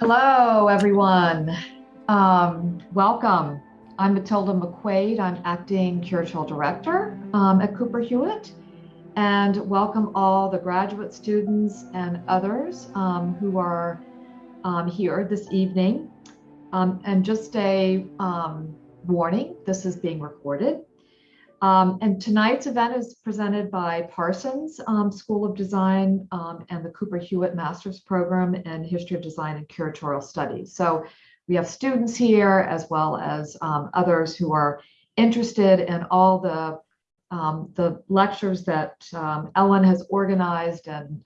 Hello, everyone. Um, welcome. I'm Matilda McQuaid. I'm acting curatorial director um, at Cooper Hewitt. And welcome all the graduate students and others um, who are um, here this evening. Um, and just a um, warning, this is being recorded. Um, and tonight's event is presented by Parsons um, School of Design um, and the Cooper Hewitt Master's Program in History of Design and Curatorial Studies. So we have students here as well as um, others who are interested in all the, um, the lectures that um, Ellen has organized and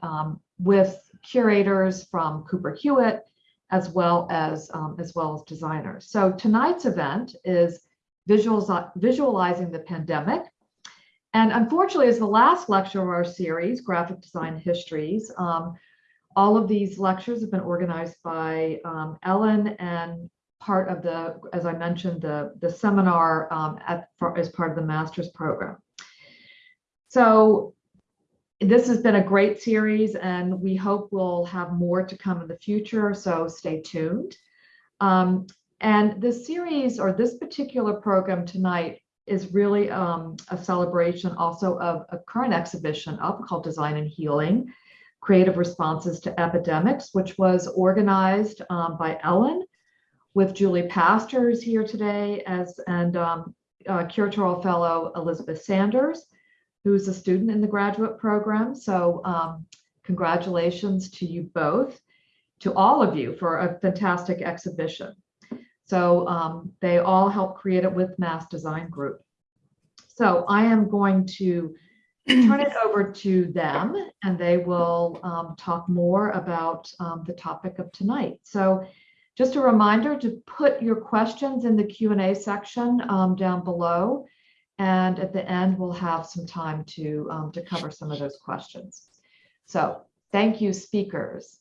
with curators from Cooper Hewitt as well as as well as designers. So tonight's event is visualizing the pandemic. And unfortunately, as the last lecture of our series, Graphic Design Histories, um, all of these lectures have been organized by um, Ellen and part of the, as I mentioned, the, the seminar um, at, for, as part of the master's program. So this has been a great series and we hope we'll have more to come in the future, so stay tuned. Um, and this series or this particular program tonight is really um, a celebration also of a current exhibition up called Design and Healing, Creative Responses to Epidemics, which was organized um, by Ellen with Julie Pastor's here today as and um, uh, curatorial fellow Elizabeth Sanders, who's a student in the graduate program. So um, congratulations to you both, to all of you for a fantastic exhibition. So um, they all help create it with Mass Design Group. So I am going to turn it over to them and they will um, talk more about um, the topic of tonight. So just a reminder to put your questions in the Q&A section um, down below. And at the end, we'll have some time to, um, to cover some of those questions. So thank you, speakers.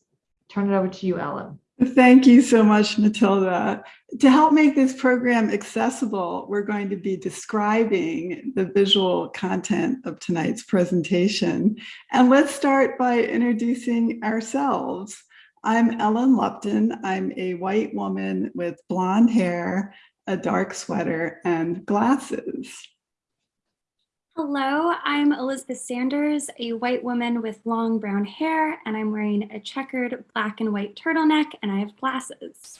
Turn it over to you, Ellen. Thank you so much, Matilda. To help make this program accessible, we're going to be describing the visual content of tonight's presentation. And let's start by introducing ourselves. I'm Ellen Lupton. I'm a white woman with blonde hair, a dark sweater, and glasses. Hello, I'm Elizabeth Sanders, a white woman with long brown hair, and I'm wearing a checkered black and white turtleneck, and I have glasses.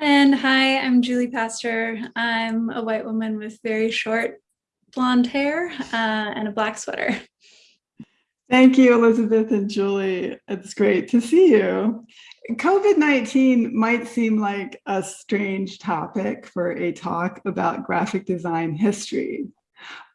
And hi, I'm Julie Pastor. I'm a white woman with very short blonde hair uh, and a black sweater. Thank you, Elizabeth and Julie. It's great to see you. COVID-19 might seem like a strange topic for a talk about graphic design history,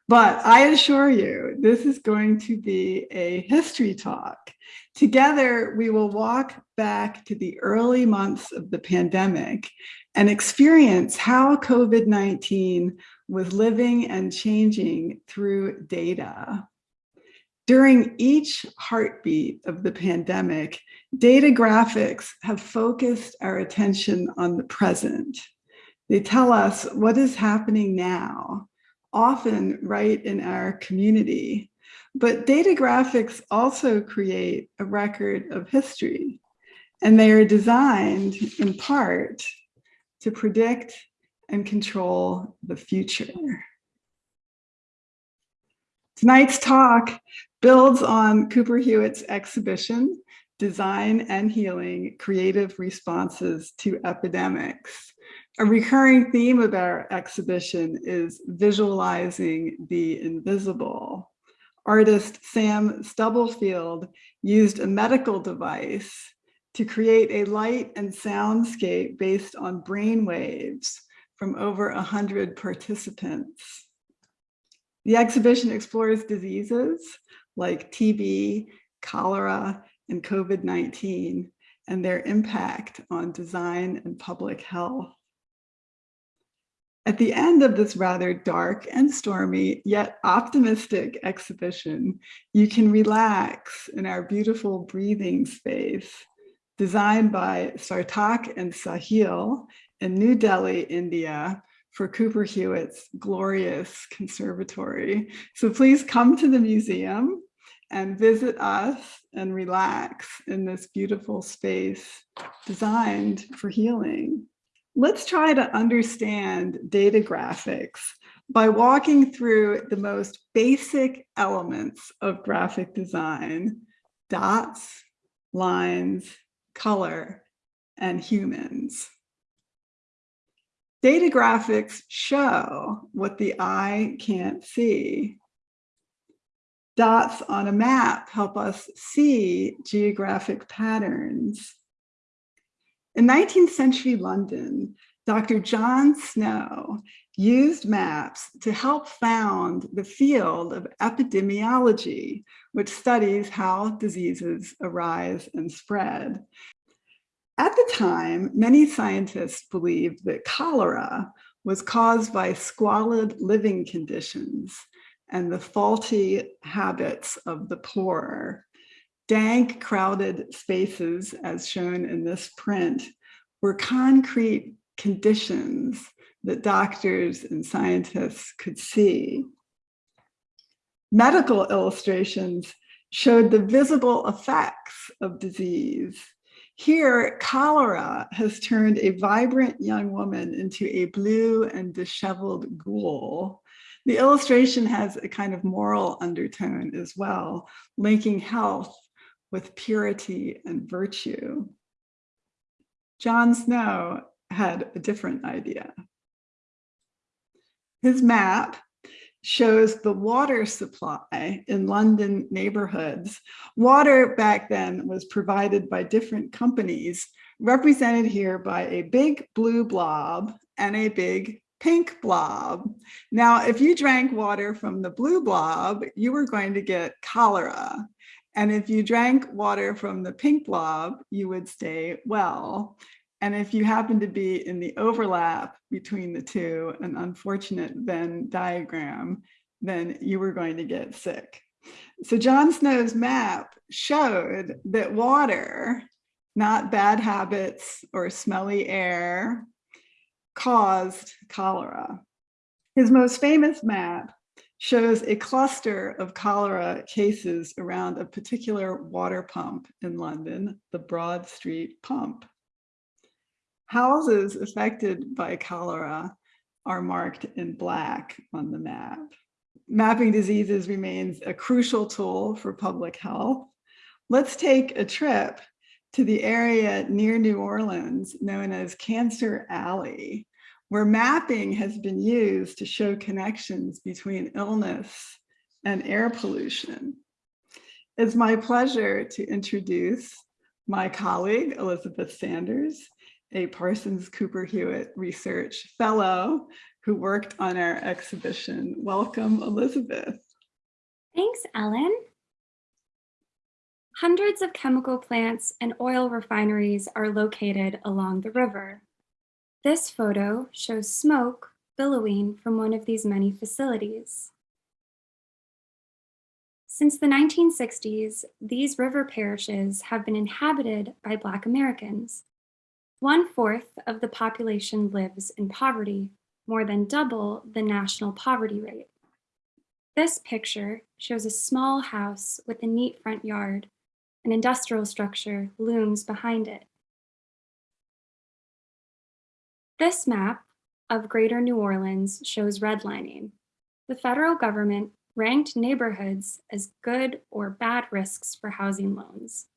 but I assure you, this is going to be a history talk. Together, we will walk back to the early months of the pandemic and experience how COVID-19 was living and changing through data. During each heartbeat of the pandemic, data graphics have focused our attention on the present. They tell us what is happening now, often right in our community. But data graphics also create a record of history, and they are designed in part to predict and control the future. Tonight's talk builds on Cooper Hewitt's exhibition, Design and Healing, Creative Responses to Epidemics. A recurring theme of our exhibition is visualizing the invisible. Artist Sam Stubblefield used a medical device to create a light and soundscape based on brain waves from over 100 participants. The exhibition explores diseases like TB, cholera, and COVID-19 and their impact on design and public health. At the end of this rather dark and stormy, yet optimistic exhibition, you can relax in our beautiful breathing space designed by Sarthak and Sahil in New Delhi, India, for Cooper Hewitt's glorious conservatory. So please come to the museum and visit us and relax in this beautiful space designed for healing. Let's try to understand data graphics by walking through the most basic elements of graphic design, dots, lines, color, and humans. Data graphics show what the eye can't see. Dots on a map help us see geographic patterns. In 19th century London, Dr. John Snow used maps to help found the field of epidemiology, which studies how diseases arise and spread. At the time, many scientists believed that cholera was caused by squalid living conditions and the faulty habits of the poor. Dank, crowded spaces, as shown in this print, were concrete conditions that doctors and scientists could see. Medical illustrations showed the visible effects of disease. Here, cholera has turned a vibrant young woman into a blue and disheveled ghoul. The illustration has a kind of moral undertone as well, linking health with purity and virtue. John Snow had a different idea. His map shows the water supply in London neighborhoods. Water back then was provided by different companies, represented here by a big blue blob and a big pink blob. Now, if you drank water from the blue blob, you were going to get cholera. And if you drank water from the pink blob, you would stay well. And if you happen to be in the overlap between the two, an unfortunate Venn diagram, then you were going to get sick. So John Snow's map showed that water, not bad habits or smelly air caused cholera. His most famous map shows a cluster of cholera cases around a particular water pump in London, the Broad Street pump. Houses affected by cholera are marked in black on the map. Mapping diseases remains a crucial tool for public health. Let's take a trip to the area near New Orleans known as Cancer Alley, where mapping has been used to show connections between illness and air pollution. It's my pleasure to introduce my colleague, Elizabeth Sanders, a Parsons Cooper Hewitt Research Fellow who worked on our exhibition. Welcome, Elizabeth. Thanks, Ellen. Hundreds of chemical plants and oil refineries are located along the river. This photo shows smoke billowing from one of these many facilities. Since the 1960s, these river parishes have been inhabited by Black Americans. One fourth of the population lives in poverty, more than double the national poverty rate. This picture shows a small house with a neat front yard. An industrial structure looms behind it. This map of Greater New Orleans shows redlining. The federal government ranked neighborhoods as good or bad risks for housing loans.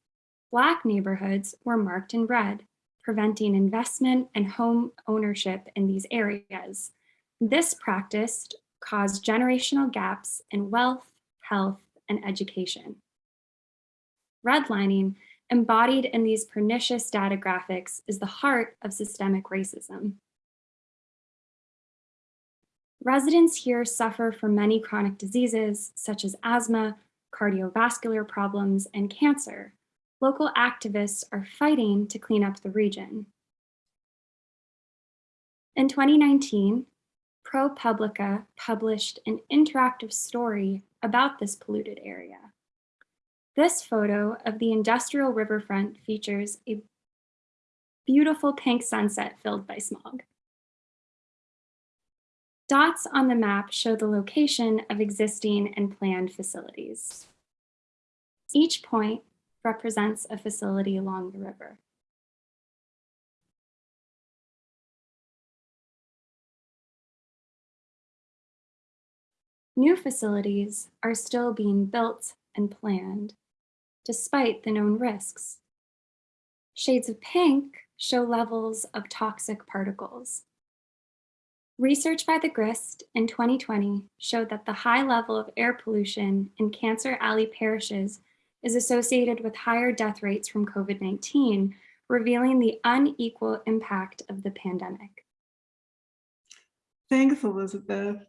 Black neighborhoods were marked in red, preventing investment and home ownership in these areas. This practice caused generational gaps in wealth, health, and education. Redlining, embodied in these pernicious data graphics, is the heart of systemic racism. Residents here suffer from many chronic diseases, such as asthma, cardiovascular problems, and cancer, local activists are fighting to clean up the region. In 2019, ProPublica published an interactive story about this polluted area. This photo of the industrial riverfront features a beautiful pink sunset filled by smog. Dots on the map show the location of existing and planned facilities. Each point represents a facility along the river. New facilities are still being built and planned, despite the known risks. Shades of pink show levels of toxic particles. Research by the GRIST in 2020 showed that the high level of air pollution in Cancer Alley parishes is associated with higher death rates from COVID-19, revealing the unequal impact of the pandemic. Thanks, Elizabeth.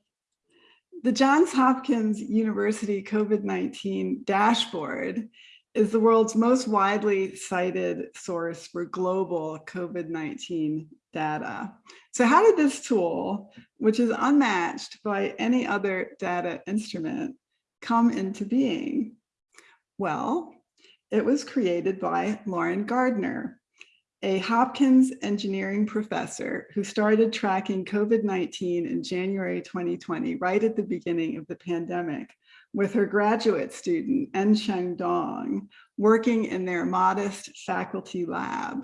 The Johns Hopkins University COVID-19 dashboard is the world's most widely cited source for global COVID-19 data. So how did this tool, which is unmatched by any other data instrument, come into being? Well, it was created by Lauren Gardner, a Hopkins engineering professor who started tracking COVID-19 in January 2020, right at the beginning of the pandemic, with her graduate student, Ensheng Dong, working in their modest faculty lab.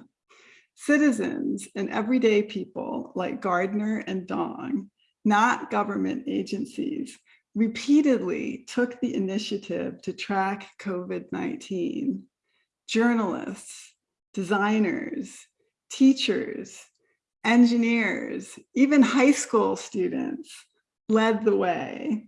Citizens and everyday people like Gardner and Dong, not government agencies, repeatedly took the initiative to track COVID-19. Journalists, designers, teachers, engineers, even high school students led the way.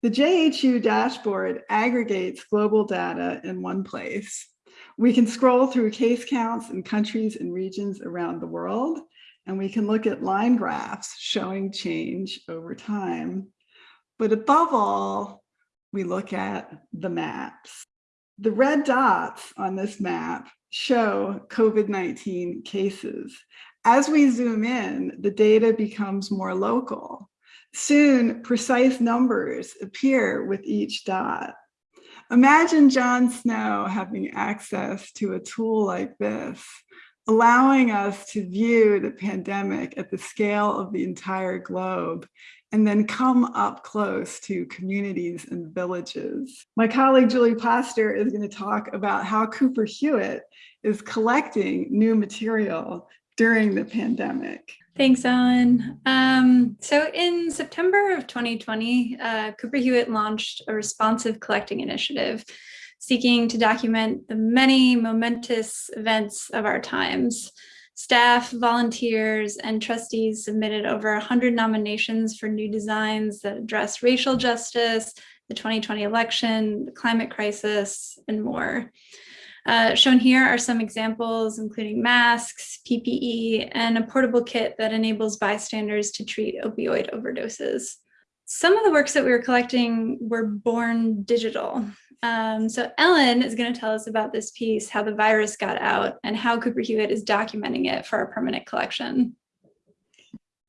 The JHU dashboard aggregates global data in one place. We can scroll through case counts in countries and regions around the world, and we can look at line graphs showing change over time. But above all, we look at the maps. The red dots on this map show COVID-19 cases. As we zoom in, the data becomes more local. Soon, precise numbers appear with each dot. Imagine John Snow having access to a tool like this, allowing us to view the pandemic at the scale of the entire globe and then come up close to communities and villages. My colleague Julie Pastor is going to talk about how Cooper Hewitt is collecting new material during the pandemic. Thanks, Ellen. Um, so in September of 2020, uh, Cooper Hewitt launched a responsive collecting initiative seeking to document the many momentous events of our times. Staff, volunteers, and trustees submitted over 100 nominations for new designs that address racial justice, the 2020 election, the climate crisis, and more. Uh, shown here are some examples, including masks, PPE, and a portable kit that enables bystanders to treat opioid overdoses. Some of the works that we were collecting were born digital. Um, so Ellen is going to tell us about this piece, how the virus got out and how Cooper Hewitt is documenting it for our permanent collection.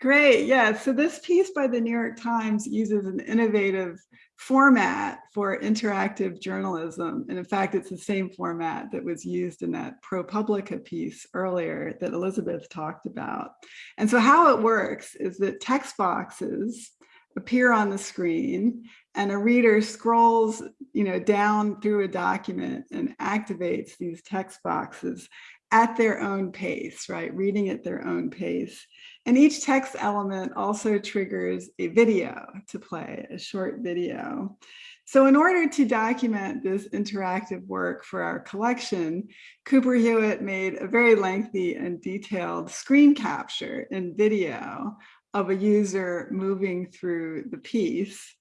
Great, yeah. So this piece by the New York Times uses an innovative format for interactive journalism. And in fact, it's the same format that was used in that ProPublica piece earlier that Elizabeth talked about. And so how it works is that text boxes appear on the screen and a reader scrolls you know, down through a document and activates these text boxes at their own pace, right? Reading at their own pace. And each text element also triggers a video to play, a short video. So in order to document this interactive work for our collection, Cooper Hewitt made a very lengthy and detailed screen capture in video of a user moving through the piece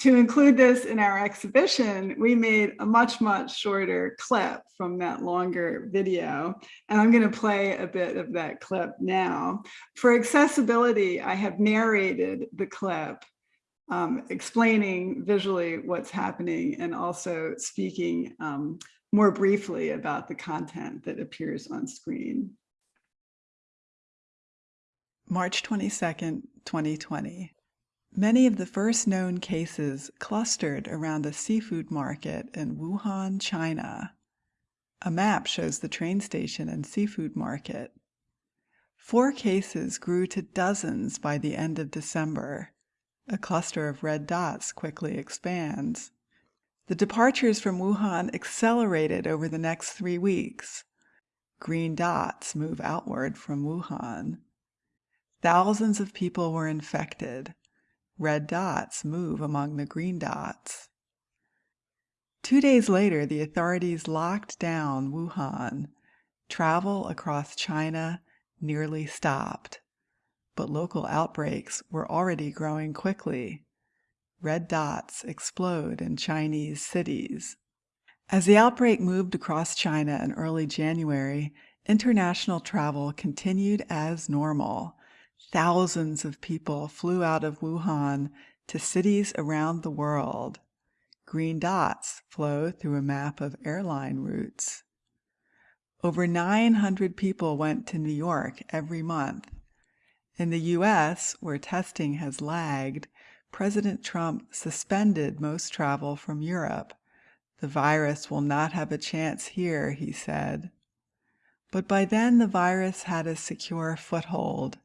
to include this in our exhibition, we made a much, much shorter clip from that longer video. And I'm going to play a bit of that clip now. For accessibility, I have narrated the clip um, explaining visually what's happening and also speaking um, more briefly about the content that appears on screen. March 22nd, 2020. Many of the first known cases clustered around a seafood market in Wuhan, China. A map shows the train station and seafood market. Four cases grew to dozens by the end of December. A cluster of red dots quickly expands. The departures from Wuhan accelerated over the next three weeks. Green dots move outward from Wuhan. Thousands of people were infected. Red dots move among the green dots. Two days later, the authorities locked down Wuhan. Travel across China nearly stopped. But local outbreaks were already growing quickly. Red dots explode in Chinese cities. As the outbreak moved across China in early January, international travel continued as normal. Thousands of people flew out of Wuhan to cities around the world. Green dots flow through a map of airline routes. Over 900 people went to New York every month. In the US, where testing has lagged, President Trump suspended most travel from Europe. The virus will not have a chance here, he said. But by then, the virus had a secure foothold.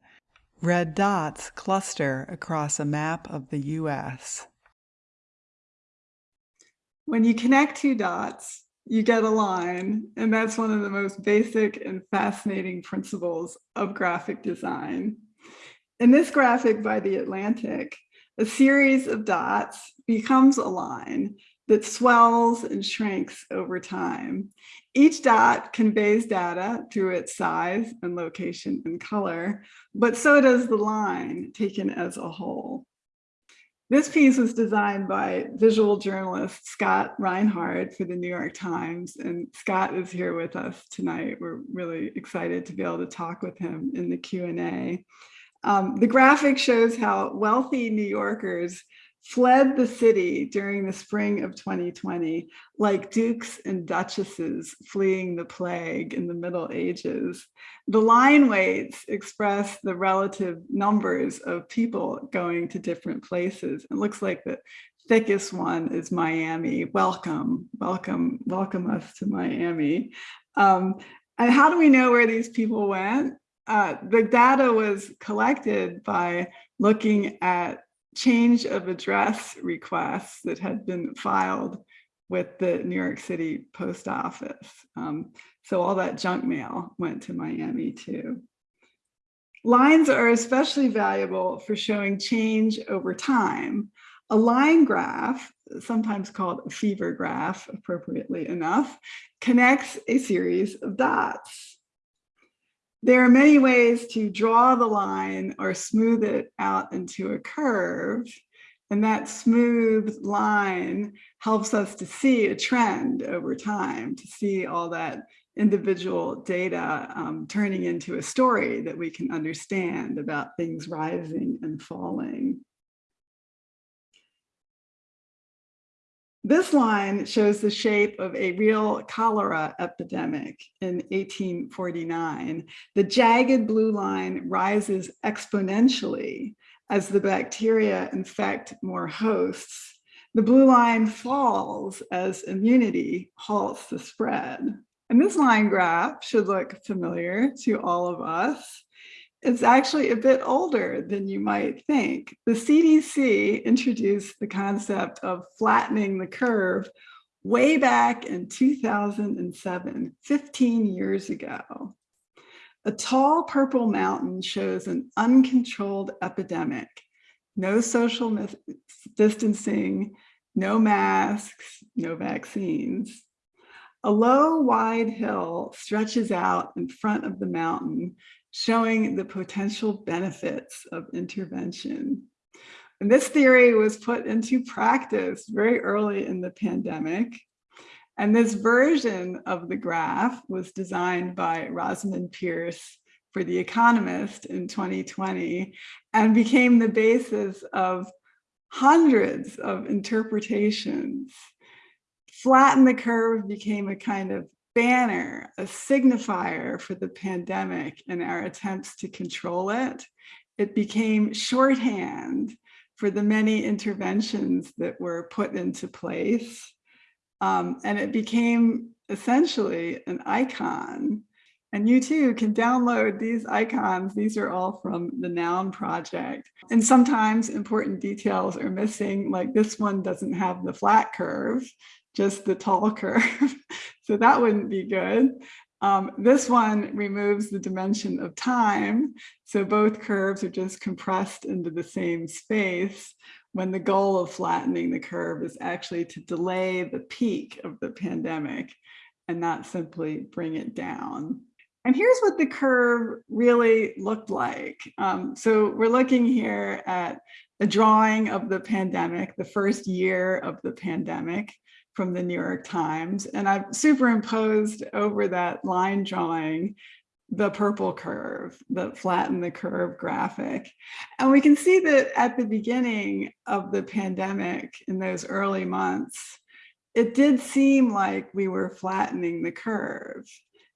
Red dots cluster across a map of the US. When you connect two dots, you get a line, and that's one of the most basic and fascinating principles of graphic design. In this graphic by The Atlantic, a series of dots becomes a line that swells and shrinks over time. Each dot conveys data through its size and location and color, but so does the line taken as a whole. This piece was designed by visual journalist Scott Reinhard for the New York Times, and Scott is here with us tonight. We're really excited to be able to talk with him in the Q&A. Um, the graphic shows how wealthy New Yorkers fled the city during the spring of 2020, like dukes and duchesses fleeing the plague in the Middle Ages. The line weights express the relative numbers of people going to different places. It looks like the thickest one is Miami. Welcome, welcome, welcome us to Miami. Um, and how do we know where these people went? Uh, the data was collected by looking at change of address requests that had been filed with the New York City post office. Um, so all that junk mail went to Miami too. Lines are especially valuable for showing change over time. A line graph, sometimes called a fever graph, appropriately enough, connects a series of dots. There are many ways to draw the line or smooth it out into a curve. And that smooth line helps us to see a trend over time, to see all that individual data um, turning into a story that we can understand about things rising and falling. This line shows the shape of a real cholera epidemic in 1849. The jagged blue line rises exponentially as the bacteria infect more hosts. The blue line falls as immunity halts the spread. And this line graph should look familiar to all of us it's actually a bit older than you might think. The CDC introduced the concept of flattening the curve way back in 2007, 15 years ago. A tall purple mountain shows an uncontrolled epidemic, no social distancing, no masks, no vaccines. A low, wide hill stretches out in front of the mountain, showing the potential benefits of intervention. And this theory was put into practice very early in the pandemic. And this version of the graph was designed by Rosamund Pearce for The Economist in 2020 and became the basis of hundreds of interpretations. Flatten the curve became a kind of banner, a signifier for the pandemic and our attempts to control it. It became shorthand for the many interventions that were put into place. Um, and it became essentially an icon. And you too can download these icons. These are all from the Noun project. And sometimes important details are missing, like this one doesn't have the flat curve. just the tall curve. So that wouldn't be good. Um, this one removes the dimension of time. So both curves are just compressed into the same space when the goal of flattening the curve is actually to delay the peak of the pandemic and not simply bring it down. And here's what the curve really looked like. Um, so we're looking here at a drawing of the pandemic, the first year of the pandemic from the New York Times. And I've superimposed over that line drawing the purple curve, the flatten the curve graphic. And we can see that at the beginning of the pandemic in those early months, it did seem like we were flattening the curve.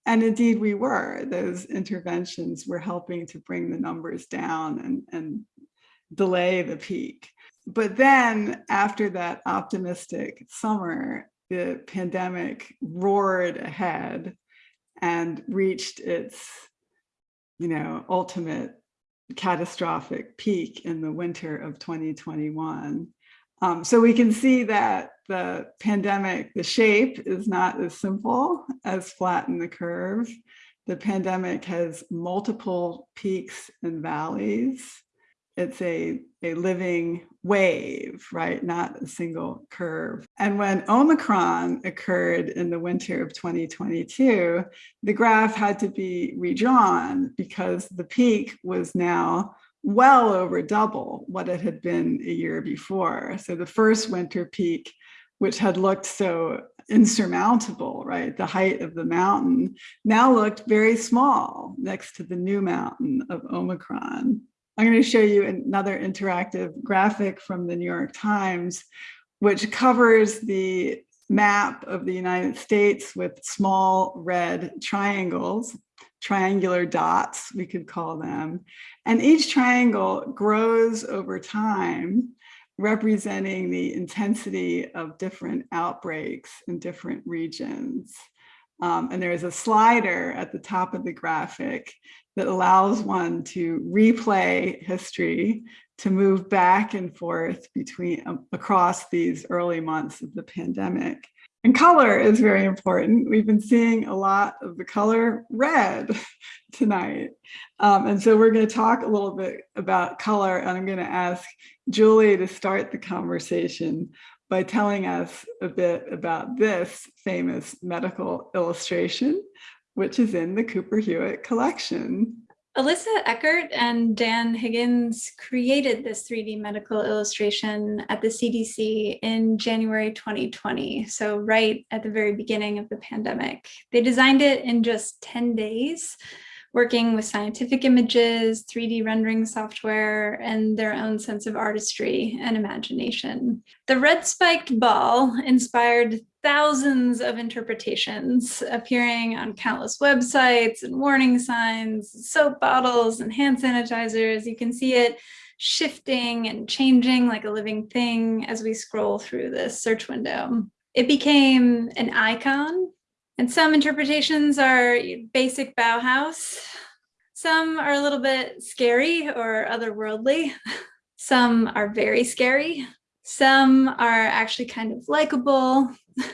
And indeed we were, those interventions were helping to bring the numbers down and, and delay the peak. But then after that optimistic summer, the pandemic roared ahead and reached its, you know, ultimate catastrophic peak in the winter of 2021. Um, so we can see that the pandemic, the shape is not as simple as flatten the curve. The pandemic has multiple peaks and valleys. It's a, a living wave, right? Not a single curve. And when Omicron occurred in the winter of 2022, the graph had to be redrawn because the peak was now well over double what it had been a year before. So the first winter peak, which had looked so insurmountable, right? The height of the mountain now looked very small next to the new mountain of Omicron. I'm going to show you another interactive graphic from the New York Times, which covers the map of the United States with small red triangles, triangular dots, we could call them. And each triangle grows over time, representing the intensity of different outbreaks in different regions. Um, and there is a slider at the top of the graphic that allows one to replay history, to move back and forth between um, across these early months of the pandemic. And color is very important. We've been seeing a lot of the color red tonight. Um, and so we're going to talk a little bit about color, and I'm going to ask Julie to start the conversation by telling us a bit about this famous medical illustration, which is in the Cooper Hewitt collection. Alissa Eckert and Dan Higgins created this 3D medical illustration at the CDC in January 2020, so right at the very beginning of the pandemic. They designed it in just 10 days working with scientific images, 3D rendering software, and their own sense of artistry and imagination. The red spiked ball inspired thousands of interpretations appearing on countless websites and warning signs, soap bottles and hand sanitizers. You can see it shifting and changing like a living thing as we scroll through this search window. It became an icon and some interpretations are basic Bauhaus. Some are a little bit scary or otherworldly. Some are very scary. Some are actually kind of likable.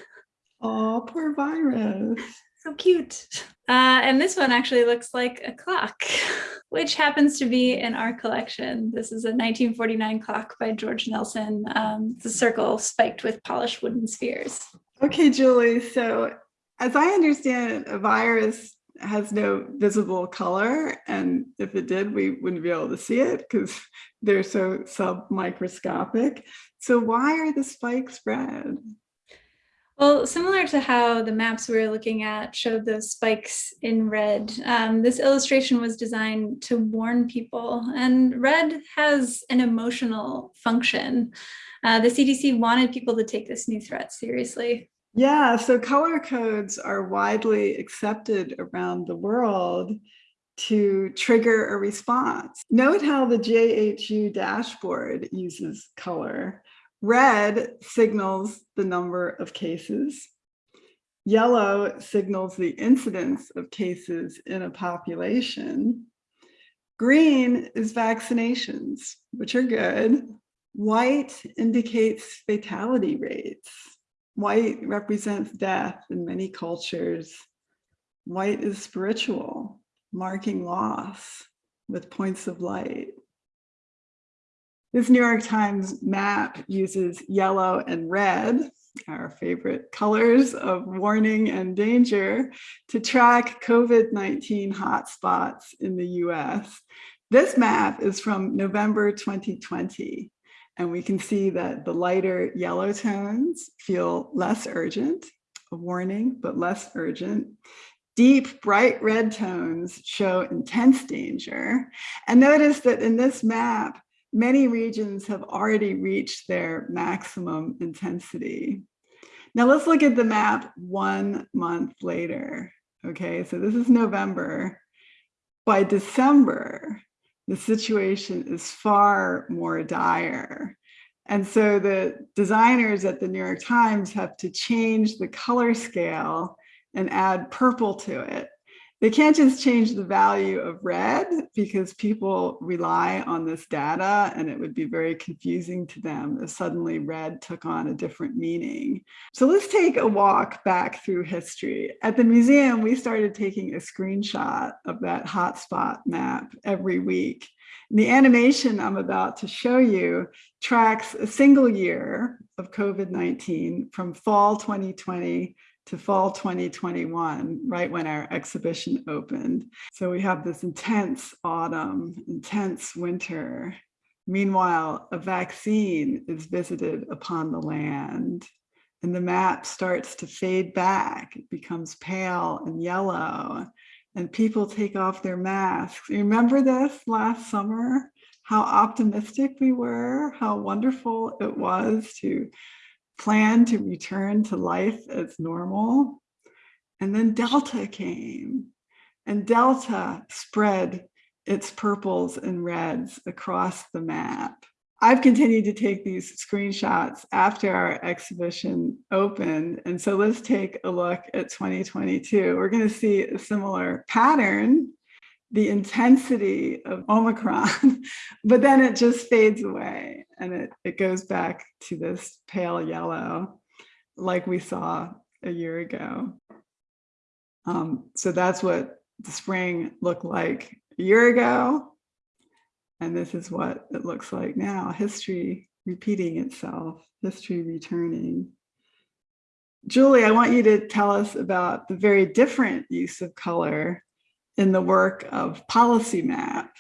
Oh, poor virus. So cute. Uh, and this one actually looks like a clock, which happens to be in our collection. This is a 1949 clock by George Nelson. Um, it's a circle spiked with polished wooden spheres. Okay, Julie. So as I understand a virus has no visible color. And if it did, we wouldn't be able to see it because they're so submicroscopic. So why are the spikes red? Well, similar to how the maps we were looking at showed those spikes in red, um, this illustration was designed to warn people. And red has an emotional function. Uh, the CDC wanted people to take this new threat seriously. Yeah, so color codes are widely accepted around the world to trigger a response. Note how the JHU dashboard uses color. Red signals the number of cases. Yellow signals the incidence of cases in a population. Green is vaccinations, which are good. White indicates fatality rates White represents death in many cultures. White is spiritual, marking loss with points of light. This New York Times map uses yellow and red, our favorite colors of warning and danger, to track COVID-19 hotspots in the US. This map is from November 2020, and we can see that the lighter yellow tones feel less urgent, a warning, but less urgent. Deep bright red tones show intense danger. And notice that in this map, many regions have already reached their maximum intensity. Now let's look at the map one month later. Okay, so this is November. By December, the situation is far more dire. And so the designers at the New York Times have to change the color scale and add purple to it they can't just change the value of red because people rely on this data and it would be very confusing to them if suddenly red took on a different meaning. So let's take a walk back through history. At the museum, we started taking a screenshot of that hotspot map every week. And the animation I'm about to show you tracks a single year of COVID-19 from fall 2020 to fall 2021, right when our exhibition opened. So we have this intense autumn, intense winter. Meanwhile, a vaccine is visited upon the land and the map starts to fade back. It becomes pale and yellow and people take off their masks. Remember this last summer? How optimistic we were, how wonderful it was to plan to return to life as normal. And then Delta came and Delta spread its purples and reds across the map. I've continued to take these screenshots after our exhibition opened. And so let's take a look at 2022. We're going to see a similar pattern the intensity of Omicron, but then it just fades away and it, it goes back to this pale yellow like we saw a year ago. Um, so that's what the spring looked like a year ago. And this is what it looks like now, history repeating itself, history returning. Julie, I want you to tell us about the very different use of color in the work of Policy Map.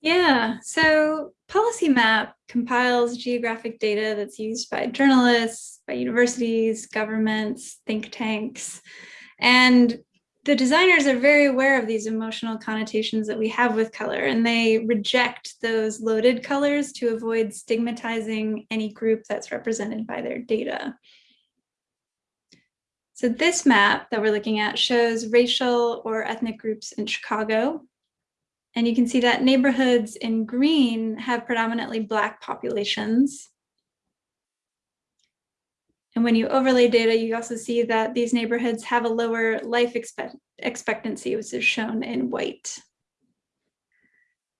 Yeah, so Policy Map compiles geographic data that's used by journalists, by universities, governments, think tanks, and the designers are very aware of these emotional connotations that we have with color and they reject those loaded colors to avoid stigmatizing any group that's represented by their data. So this map that we're looking at shows racial or ethnic groups in Chicago. And you can see that neighborhoods in green have predominantly Black populations. And when you overlay data, you also see that these neighborhoods have a lower life expect expectancy, which is shown in white.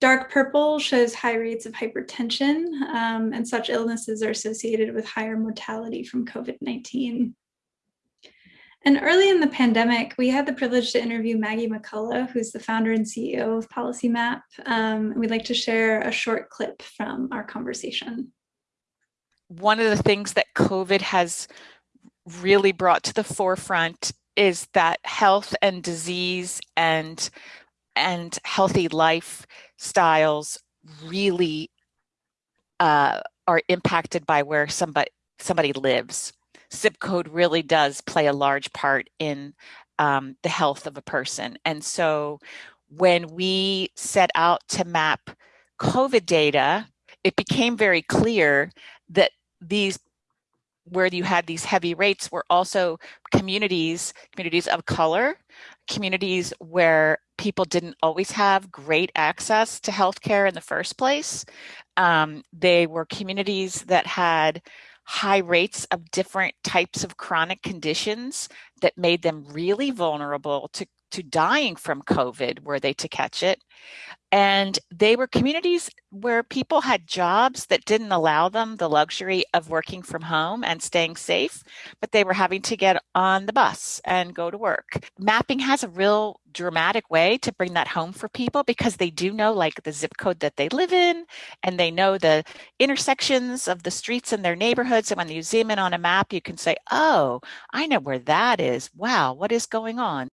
Dark purple shows high rates of hypertension, um, and such illnesses are associated with higher mortality from COVID-19. And early in the pandemic, we had the privilege to interview Maggie McCullough, who's the founder and CEO of Policy Map. Um, we'd like to share a short clip from our conversation. One of the things that COVID has really brought to the forefront is that health and disease and and healthy lifestyles really uh, are impacted by where somebody somebody lives zip code really does play a large part in um, the health of a person. And so when we set out to map COVID data, it became very clear that these where you had these heavy rates were also communities, communities of color, communities where people didn't always have great access to healthcare in the first place. Um, they were communities that had high rates of different types of chronic conditions that made them really vulnerable to, to dying from COVID were they to catch it. And they were communities where people had jobs that didn't allow them the luxury of working from home and staying safe, but they were having to get on the bus and go to work. Mapping has a real dramatic way to bring that home for people because they do know like the zip code that they live in and they know the intersections of the streets in their neighborhoods. And when you zoom in on a map, you can say, oh, I know where that is. Wow, what is going on?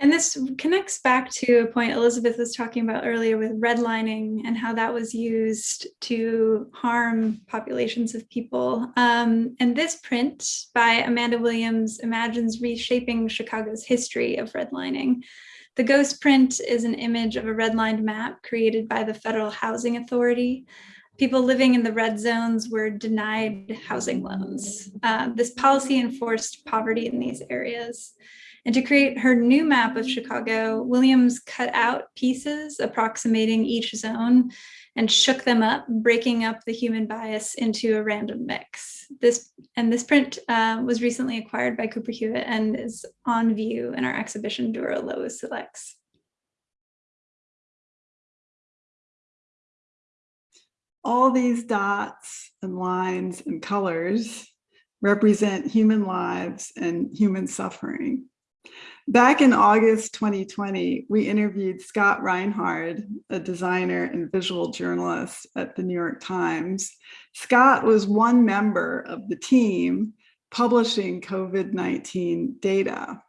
And this connects back to a point Elizabeth was talking about earlier with redlining and how that was used to harm populations of people. Um, and this print by Amanda Williams imagines reshaping Chicago's history of redlining. The ghost print is an image of a redlined map created by the Federal Housing Authority. People living in the red zones were denied housing loans. Uh, this policy enforced poverty in these areas. And to create her new map of Chicago, Williams cut out pieces approximating each zone and shook them up, breaking up the human bias into a random mix. This and this print uh, was recently acquired by Cooper Hewitt and is on view in our exhibition Dura Lois Selects. All these dots and lines and colors represent human lives and human suffering. Back in August 2020, we interviewed Scott Reinhard, a designer and visual journalist at the New York Times. Scott was one member of the team publishing COVID-19 data.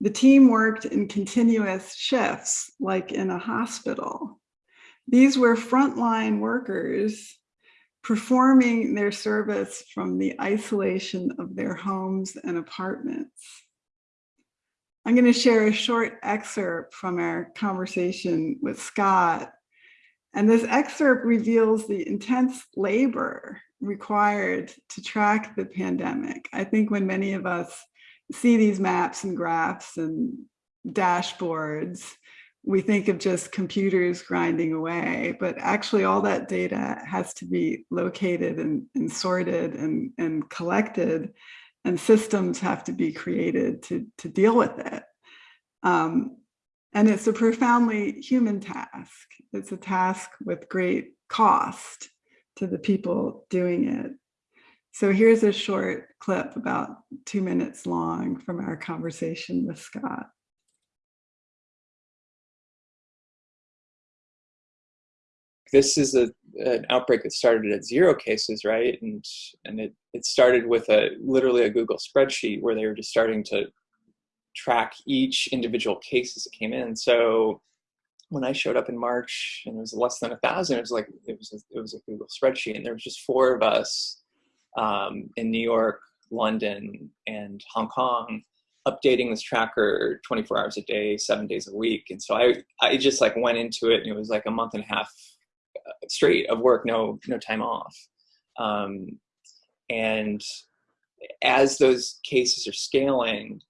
The team worked in continuous shifts, like in a hospital. These were frontline workers performing their service from the isolation of their homes and apartments. I'm going to share a short excerpt from our conversation with Scott. And this excerpt reveals the intense labor required to track the pandemic. I think when many of us see these maps and graphs and dashboards, we think of just computers grinding away, but actually all that data has to be located and, and sorted and, and collected and systems have to be created to, to deal with it. Um, and it's a profoundly human task. It's a task with great cost to the people doing it. So here's a short clip about two minutes long from our conversation with Scott. This is a, an outbreak that started at zero cases, right? And and it, it started with a literally a Google spreadsheet where they were just starting to track each individual case as it came in. So when I showed up in March and it was less than a thousand, it was like it was a, it was a Google spreadsheet, and there was just four of us um, in New York, London, and Hong Kong updating this tracker 24 hours a day, seven days a week. And so I I just like went into it, and it was like a month and a half straight of work, no no time off. Um, and as those cases are scaling,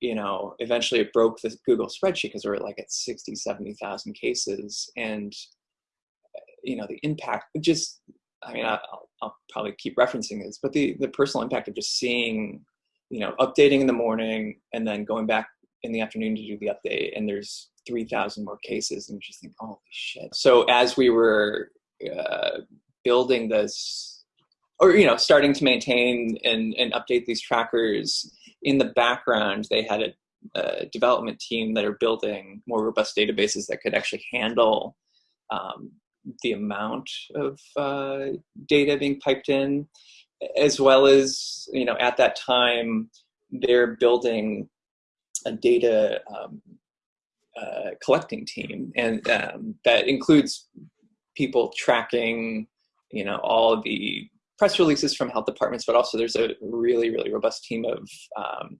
you know, eventually it broke the Google spreadsheet because we are like at 60, 70,000 cases. And, you know, the impact just, I mean, I'll, I'll probably keep referencing this, but the, the personal impact of just seeing, you know, updating in the morning and then going back in the afternoon to do the update and there's 3,000 more cases and you just think, holy shit. So as we were uh, building this, or, you know, starting to maintain and, and update these trackers, in the background, they had a, a, development team that are building more robust databases that could actually handle um, the amount of uh, data being piped in, as well as, you know, at that time, they're building a data um, uh, collecting team, and um, that includes people tracking, you know, all the press releases from health departments, but also there's a really, really robust team of um,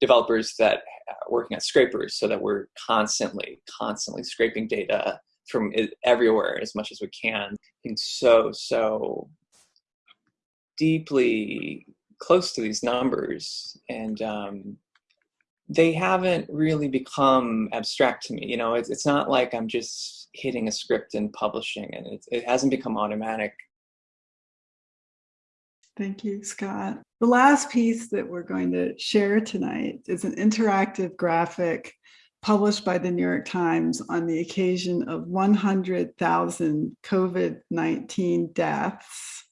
developers that are working at scrapers so that we're constantly, constantly scraping data from everywhere as much as we can. And so, so deeply close to these numbers. And um, they haven't really become abstract to me. You know, it's, it's not like I'm just hitting a script and publishing and it, it hasn't become automatic Thank you, Scott. The last piece that we're going to share tonight is an interactive graphic published by the New York Times on the occasion of 100,000 COVID-19 deaths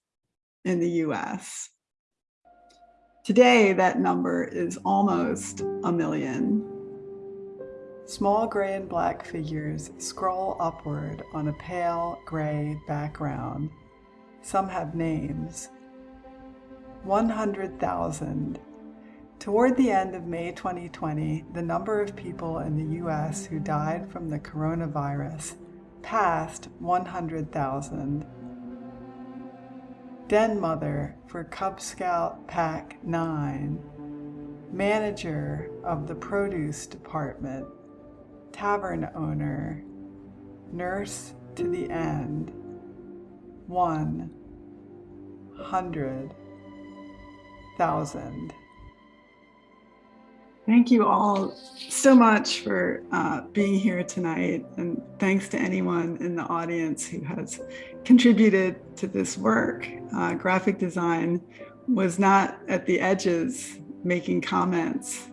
in the US. Today, that number is almost a million. Small gray and black figures scroll upward on a pale gray background. Some have names. 100,000. Toward the end of May 2020, the number of people in the US who died from the coronavirus passed 100,000. Den mother for Cub Scout Pack 9, manager of the produce department, tavern owner, nurse to the end, one hundred thousand. Thank you all so much for uh, being here tonight. And thanks to anyone in the audience who has contributed to this work. Uh, graphic design was not at the edges making comments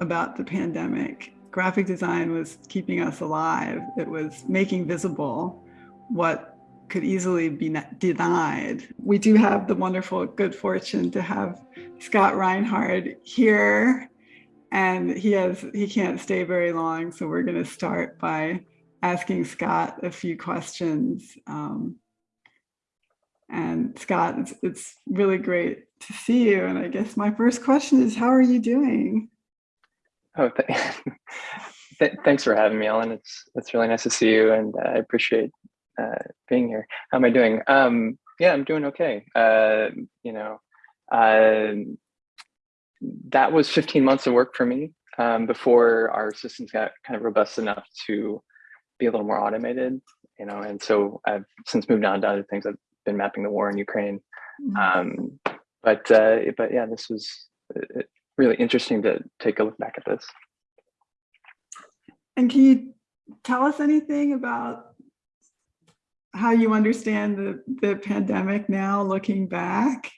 about the pandemic. Graphic design was keeping us alive. It was making visible what could easily be denied. We do have the wonderful good fortune to have Scott Reinhard here and he has he can't stay very long so we're going to start by asking scott a few questions um, and scott it's, it's really great to see you. And i guess my first question is how are you doing? Oh th th thanks for having me ellen. It's it's really nice to see you and uh, i appreciate uh, being here. How am i doing? Um, yeah i'm doing okay. Uh, you know um, that was 15 months of work for me um, before our systems got kind of robust enough to be a little more automated, you know, and so I've since moved on to other things. I've been mapping the war in Ukraine. Mm -hmm. um, but, uh, but yeah, this was uh, really interesting to take a look back at this. And can you tell us anything about how you understand the, the pandemic now looking back?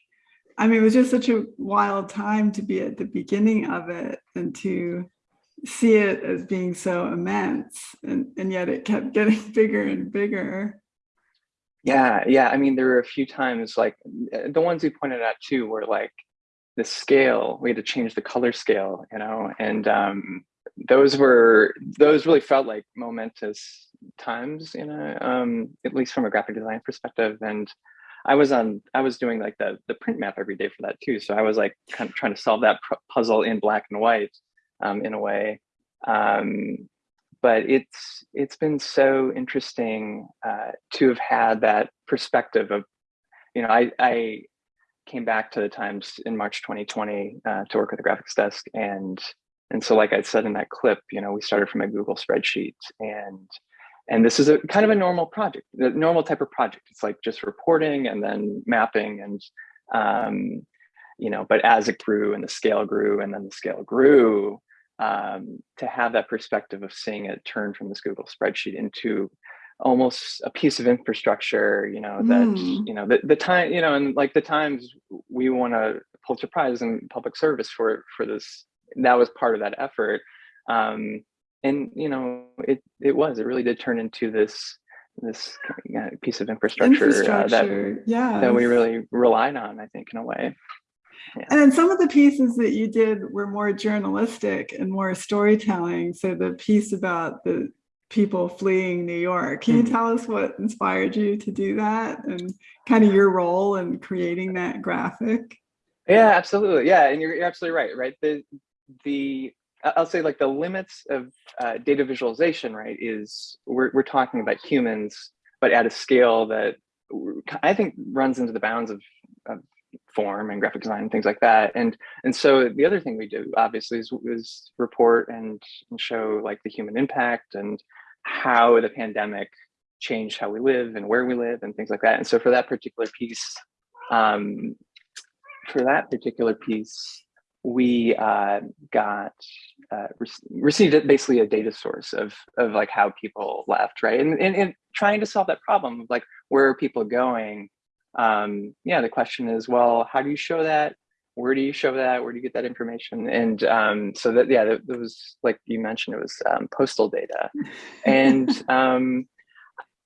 I mean, it was just such a wild time to be at the beginning of it and to see it as being so immense and, and yet it kept getting bigger and bigger. Yeah, yeah. I mean, there were a few times like the ones you pointed out too were like the scale, we had to change the color scale, you know, and um, those were, those really felt like momentous times, you know, um, at least from a graphic design perspective. And I was on, I was doing like the, the print map every day for that too. So I was like kind of trying to solve that puzzle in black and white um, in a way. Um, but it's, it's been so interesting uh, to have had that perspective of, you know, I, I came back to the Times in March 2020 uh, to work with the graphics desk. And, and so like I said in that clip, you know, we started from a Google spreadsheet and and this is a kind of a normal project, the normal type of project. It's like just reporting and then mapping and, um, you know, but as it grew and the scale grew and then the scale grew, um, to have that perspective of seeing it turn from this Google spreadsheet into almost a piece of infrastructure, you know, that, mm. you know, the, the time, you know, and like the times we won a Pulitzer Prize in public service for, for this, that was part of that effort. Um, and you know it it was it really did turn into this this piece of infrastructure, infrastructure uh, that yeah that we really relied on i think in a way yeah. and then some of the pieces that you did were more journalistic and more storytelling. So the piece about the people fleeing new york can you tell us what inspired you to do that and kind of your role in creating that graphic? Yeah absolutely. Yeah and you're, you're absolutely right right? The the I'll say like the limits of uh, data visualization, right, is we're, we're talking about humans, but at a scale that I think runs into the bounds of, of form and graphic design and things like that. And and so the other thing we do obviously is, is report and, and show like the human impact and how the pandemic changed how we live and where we live and things like that. And so for that particular piece, um, for that particular piece, we uh, got uh, re received basically a data source of of like how people left, right? And, and, and trying to solve that problem of like where are people going? Um, yeah, the question is, well, how do you show that where do you show that? Where do you get that information? And um, so that, yeah, that, that was like you mentioned, it was um, postal data. And, um,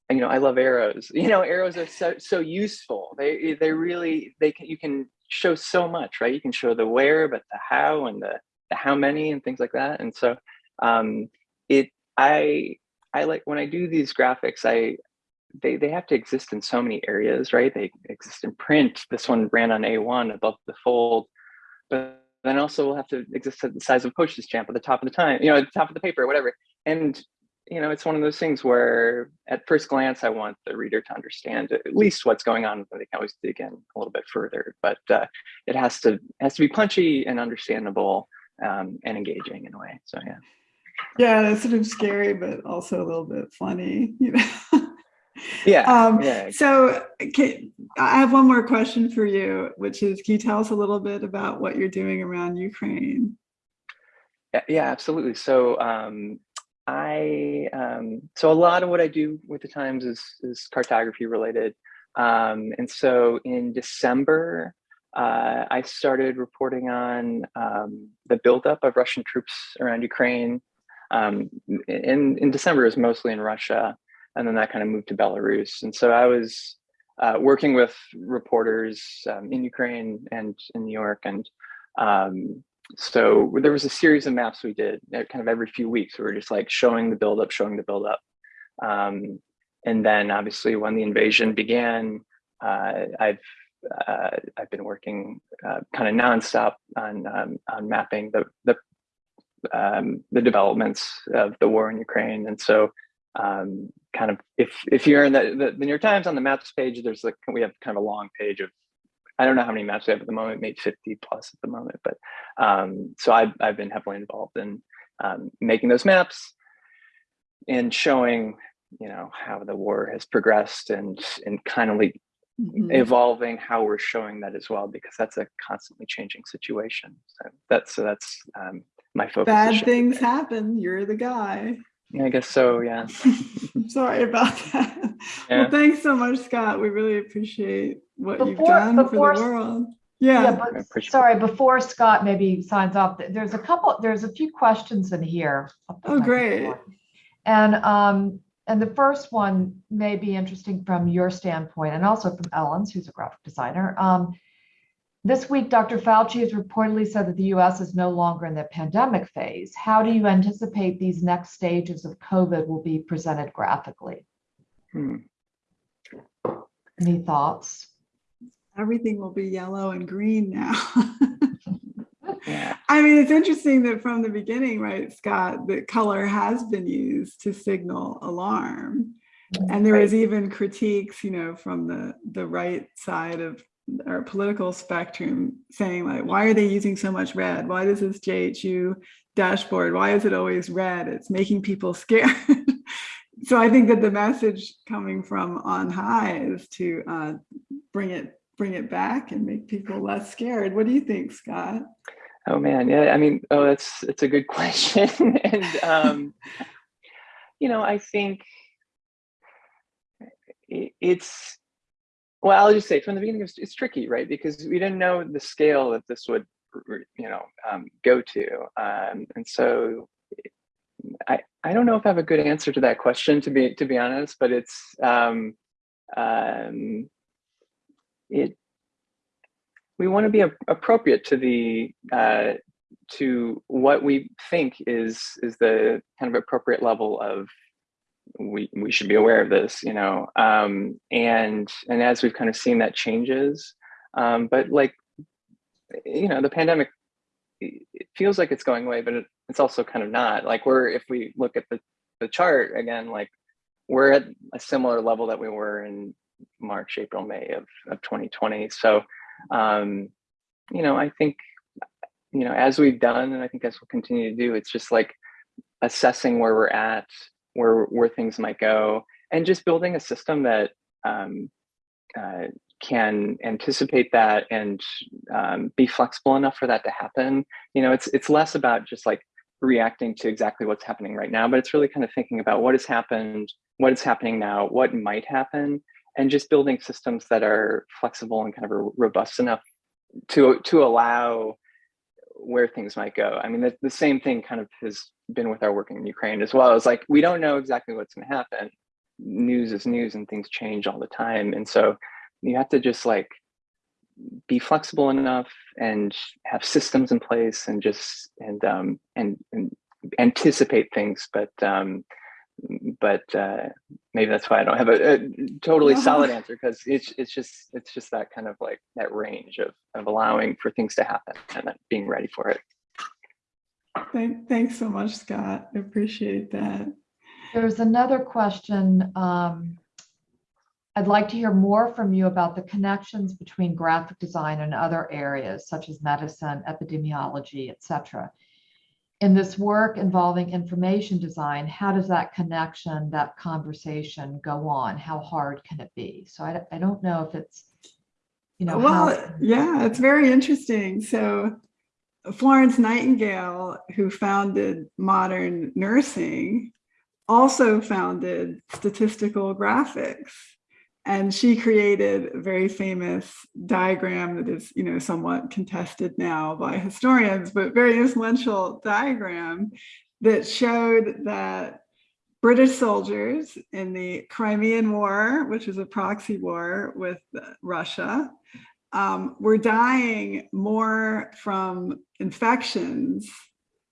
you know, I love arrows. You know, arrows are so, so useful. They, they really, they can, you can show so much, right? You can show the where, but the how and the, the how many and things like that. And so um, it, I, I like when I do these graphics, I, they, they have to exist in so many areas, right? They exist in print. This one ran on A1 above the fold, but then also will have to exist at the size of a postage stamp at the top of the time, you know, at the top of the paper, whatever. And, you know, it's one of those things where at first glance, I want the reader to understand at least what's going on, but they can always dig in a little bit further, but uh, it has to, has to be punchy and understandable um, and engaging in a way. So, yeah. Yeah, that's sort of scary, but also a little bit funny, you know. Yeah. Um, yeah. So can, I have one more question for you, which is, can you tell us a little bit about what you're doing around Ukraine? Yeah, absolutely. So um, I, um, so a lot of what I do with the Times is, is cartography related. Um, and so in December, uh, I started reporting on um, the buildup of Russian troops around Ukraine. Um, in, in December, it was mostly in Russia and then that kind of moved to Belarus. And so I was uh, working with reporters um, in Ukraine and in New York. And um, so there was a series of maps we did uh, kind of every few weeks. We were just like showing the buildup, showing the buildup. Um, and then obviously when the invasion began, uh, I've uh, I've been working uh, kind of nonstop on um, on mapping the the um, the developments of the war in Ukraine. And so um, kind of if if you're in the, the, the New York Times on the maps page, there's like we have kind of a long page of I don't know how many maps we have at the moment, maybe 50 plus at the moment. But um, so I've I've been heavily involved in um, making those maps and showing you know how the war has progressed and and kind of like mm -hmm. evolving how we're showing that as well because that's a constantly changing situation. So that's so that's um, my focus. Bad things happen. You're the guy. I guess so, yeah. Sorry about that. Yeah. Well, thanks so much, Scott. We really appreciate what you've done before- for the world. Yeah, Yeah, I but sorry, before Scott maybe signs off, there's a couple, there's a few questions in here. Oh, great. on. And, um, and the first one may be interesting from your standpoint and also from Ellen's, who's a graphic designer. Um, this week, Dr. Fauci has reportedly said that the US is no longer in the pandemic phase. How do you anticipate these next stages of COVID will be presented graphically? Hmm. Any thoughts? everything will be yellow and green now. Yeah. I mean, it's interesting that from the beginning, right, Scott, that color has been used to signal alarm. And there was even critiques, you know, from the, the right side of our political spectrum saying like, why are they using so much red? Why does this JHU dashboard, why is it always red? It's making people scared. so I think that the message coming from on high is to uh, bring it bring it back and make people less scared. What do you think, Scott? Oh man, yeah. I mean, oh, that's it's a good question, and um, you know, I think it, it's well. I'll just say from the beginning, it's, it's, tricky, right? Because we didn't know the scale that this would, you know, um, go to, um, and so I I don't know if I have a good answer to that question, to be to be honest. But it's um, um, it we want to be appropriate to the uh, to what we think is is the kind of appropriate level of we we should be aware of this you know um, and and as we've kind of seen that changes um, but like you know the pandemic it feels like it's going away but it, it's also kind of not like we're if we look at the the chart again like we're at a similar level that we were in March, April, May of, of 2020. So, um, you know, I think, you know, as we've done, and I think as we'll continue to do, it's just like assessing where we're at, where, where things might go, and just building a system that um, uh, can anticipate that and um, be flexible enough for that to happen. You know, it's, it's less about just like reacting to exactly what's happening right now, but it's really kind of thinking about what has happened, what is happening now, what might happen, and just building systems that are flexible and kind of robust enough to to allow where things might go. I mean, the, the same thing kind of has been with our work in Ukraine as well. It's like we don't know exactly what's going to happen. News is news, and things change all the time. And so you have to just like be flexible enough and have systems in place, and just and um, and, and anticipate things. But um, but uh, maybe that's why I don't have a, a totally No. solid answer because it's it's just it's just that kind of like that range of of allowing for things to happen and then being ready for it. Thank, thanks so much, Scott. I appreciate that. There's another question. um, I'd like to hear more from you about the connections between graphic design and other areas such as medicine, epidemiology, et cetera. In this work involving information design, how does that connection, that conversation go on? How hard can it be? So I, I don't know if it's, you know. Well, yeah, it's very interesting. So Florence Nightingale, who founded modern nursing, also founded statistical graphics. And she created a very famous diagram that is, you know, somewhat contested now by historians, but very influential diagram that showed that British soldiers in the Crimean War, which was a proxy war with Russia, um, were dying more from infections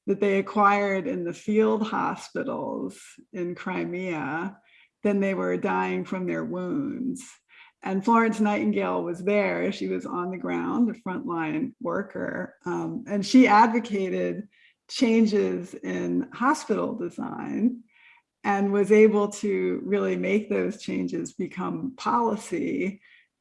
that they acquired in the field hospitals in Crimea than they were dying from their wounds. And Florence Nightingale was there. She was on the ground, a frontline worker, um, and she advocated changes in hospital design and was able to really make those changes become policy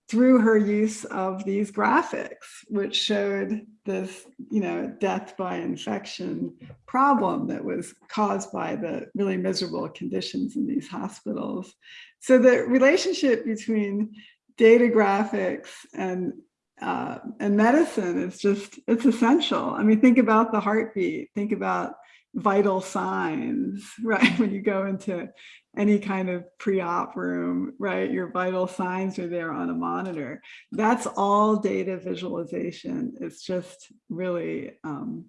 through her use of these graphics, which showed this, you know, death by infection problem that was caused by the really miserable conditions in these hospitals. So the relationship between data graphics and uh, and medicine is just, it's essential. I mean, think about the heartbeat, think about vital signs, right? When you go into any kind of pre-op room, right? Your vital signs are there on a monitor. That's all data visualization. It's just really um,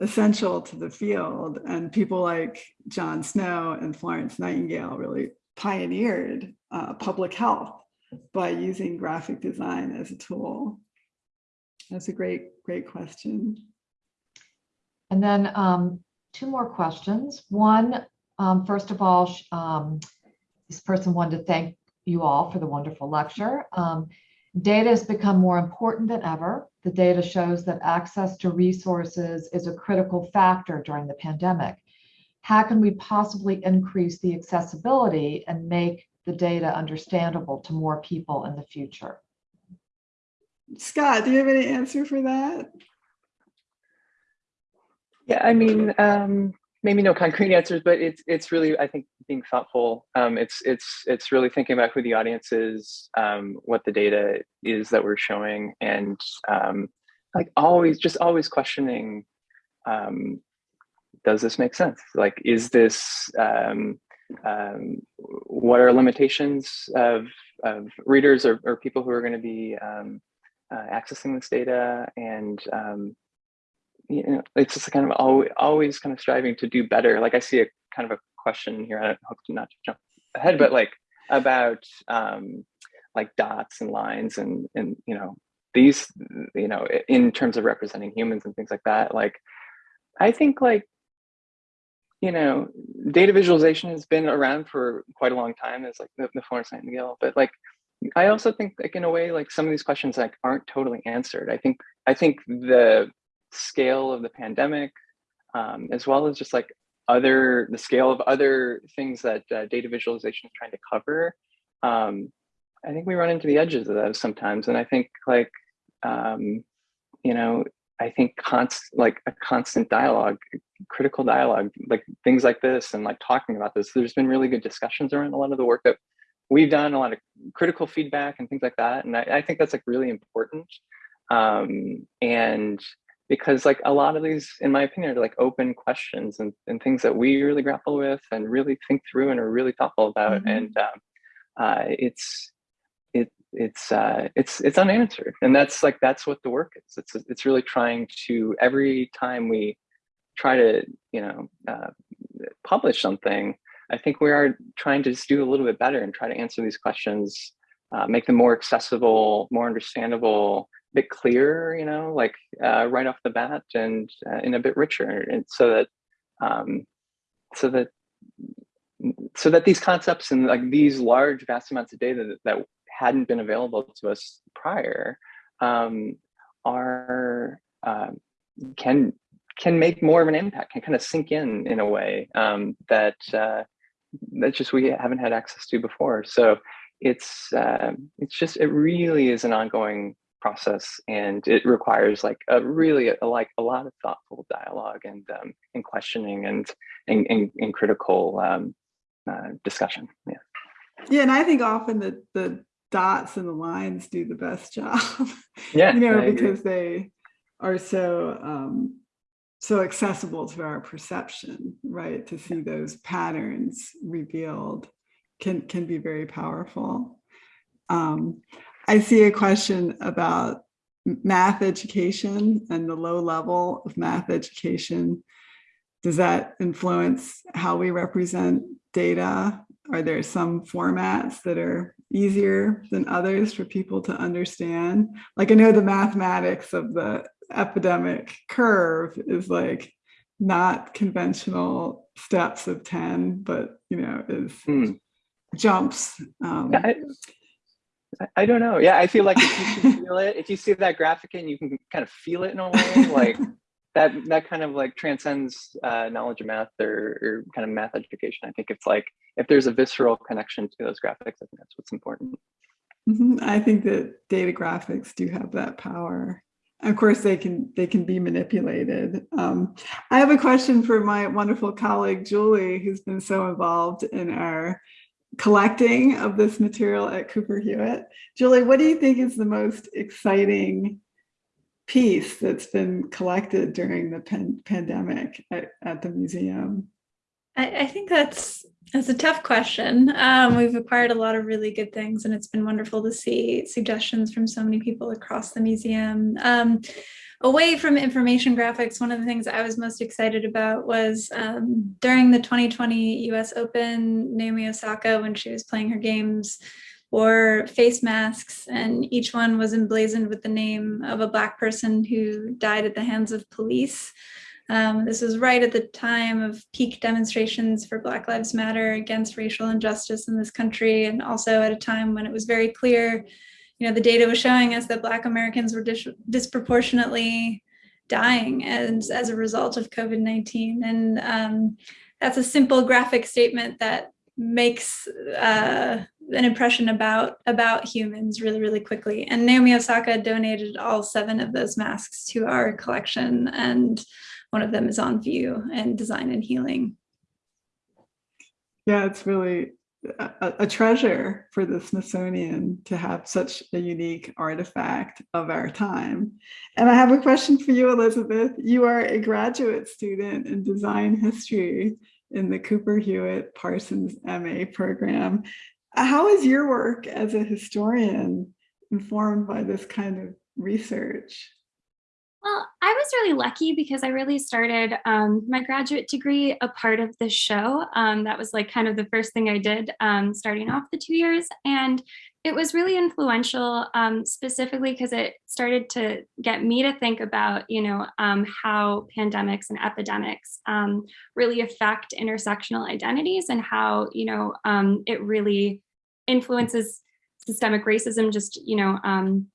essential to the field. And people like John Snow and Florence Nightingale really pioneered uh, public health by using graphic design as a tool. That's a great, great question. And then um, two more questions. One, um, first of all, um, this person wanted to thank you all for the wonderful lecture. Um, data has become more important than ever. The data shows that access to resources is a critical factor during the pandemic. How can we possibly increase the accessibility and make the data understandable to more people in the future? Scott, do you have any answer for that? Yeah, I mean, um, maybe no concrete answers, but it's it's really I think being thoughtful. Um, it's it's it's really thinking about who the audience is, um, what the data is that we're showing, and um, like always just always questioning. Um, does this make sense? Like, is this um, um, what are limitations of of readers or, or people who are going to be uh, accessing this data and you know, it's just kind of always, always kind of striving to do better. Like I see a kind of a question here. I hope to not jump ahead, but like about um, like dots and lines and and you know these you know in terms of representing humans and things like that. Like I think like you know data visualization has been around for quite a long time as like the, the Florence Nightingale, but like I also think like in a way like some of these questions like aren't totally answered. I think I think the scale of the pandemic, um, as well as just like other the scale of other things that uh, data visualization is trying to cover. Um, I think we run into the edges of those sometimes, and I think like um, you know I think const like a constant dialogue, critical dialogue, like things like this, and like talking about this. There's been really good discussions around a lot of the work that we've done, a lot of critical feedback and things like that, and I, I think that's like really important. Um, and because like a lot of these, in my opinion, are like open questions and, and things that we really grapple with and really think through and are really thoughtful about. Mhm. And um, uh, it's it it's uh, it's it's unanswered, and that's like that's what the work is. It's it's really trying to every time we try to you know uh, publish something, I think we are trying to just do a little bit better and try to answer these questions, uh, make them more accessible, more understandable, bit clearer, you know, like uh, right off the bat, and uh, in a bit richer, and so that um, so that so that these concepts and like these large vast amounts of data that, that hadn't been available to us prior um, are uh, can can make more of an impact can kind of sink in in a way um, that uh, that just we haven't had access to before. So it's uh, it's just it really is an ongoing process and it requires like a really a, like a lot of thoughtful dialogue and um, and questioning and and, and, and critical um, uh, discussion yeah. Yeah and i think often the the dots and the lines do the best job yeah you know because they are so um so accessible to our perception right? To see those patterns revealed can can be very powerful. Um I see a question about math education and the low level of math education. Does that influence how we represent data? Are there some formats that are easier than others for people to understand? Like I know the mathematics of the epidemic curve is like not conventional steps of 10, but you know, is hmm. jumps. Um, I, I don't know. Yeah, I feel like if you can feel it, if you see that graphic and you can kind of feel it in a way, like that that kind of like transcends uh, knowledge of math or, or kind of math education. I think it's like if there's a visceral connection to those graphics, I think that's what's important. Mm -hmm. I think that data graphics do have that power. Of course, they can they can be manipulated. Um, I have a question for my wonderful colleague Julie, who's been so involved in our collecting of this material at Cooper Hewitt. Julie, what do you think is the most exciting piece that's been collected during the pan pandemic at, at, the museum? I, I, think that's that's a tough question. Um, we've acquired a lot of really good things and it's been wonderful to see suggestions from so many people across the museum. Um, away from information graphics, one of the things I was most excited about was um, during the 2020 US Open, Naomi Osaka, when she was playing her games, wore face masks and each one was emblazoned with the name of a black person who died at the hands of police. Um, this was right at the time of peak demonstrations for Black Lives Matter against racial injustice in this country, and also at a time when it was very clear you know, the data was showing us that Black Americans were dis disproportionately dying as, as a result of COVID-19. And um, that's a simple graphic statement that makes uh, an impression about, about humans really, really quickly. And Naomi Osaka donated all seven of those masks to our collection and one of them is on view and design and healing. Yeah, it's really a, a, treasure for the Smithsonian to have such a unique artifact of our time. And I have a question for you, Elizabeth. You are a graduate student in design history in the Cooper Hewitt Parsons MA program. How is your work as a historian informed by this kind of research? Well, I was really lucky because I really started um, my graduate degree a part of the show. Um, that was like kind of the first thing I did um, starting off the two years. And it was really influential um, specifically because it started to get me to think about, you know, um, how pandemics and epidemics um, really affect intersectional identities and how, you know, it really influences systemic racism just, you know,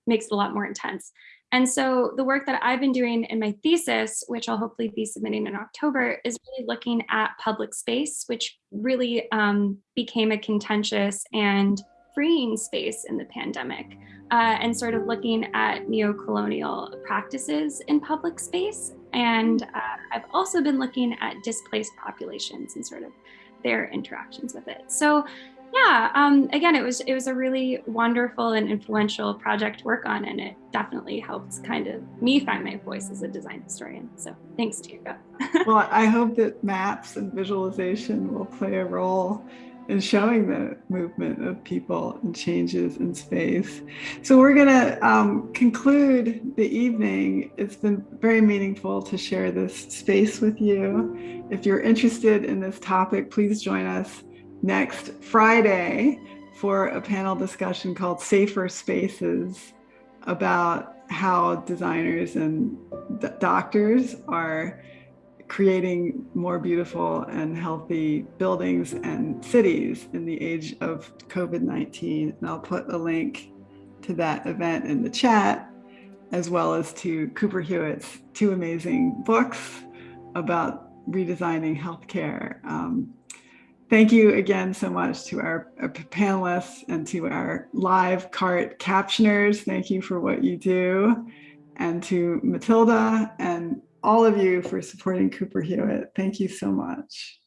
makes it a lot more intense. And so the work that I've been doing in my thesis, which I'll hopefully be submitting in October, is really looking at public space, which really um, became a contentious and freeing space in the pandemic, uh, and sort of looking at neo-colonial practices in public space. And uh, I've also been looking at displaced populations and sort of their interactions with it. So yeah, um, again, it was it was a really wonderful and influential project to work on, and it definitely helped kind of me find my voice as a design historian. So thanks, Diego. well, I hope that maps and visualization will play a role and showing the movement of people and changes in space. So we're going to um, conclude the evening. It's been very meaningful to share this space with you. If you're interested in this topic, please join us next Friday for a panel discussion called Safer Spaces about how designers and doctors are creating more beautiful and healthy buildings and cities in the age of COVID-19. And I'll put a link to that event in the chat, as well as to Cooper Hewitt's two amazing books about redesigning healthcare. Um, thank you again so much to our, uh, our panelists and to our live cart captioners. Thank you for what you do. And to Matilda and all of you for supporting Cooper Hewitt. Thank you so much.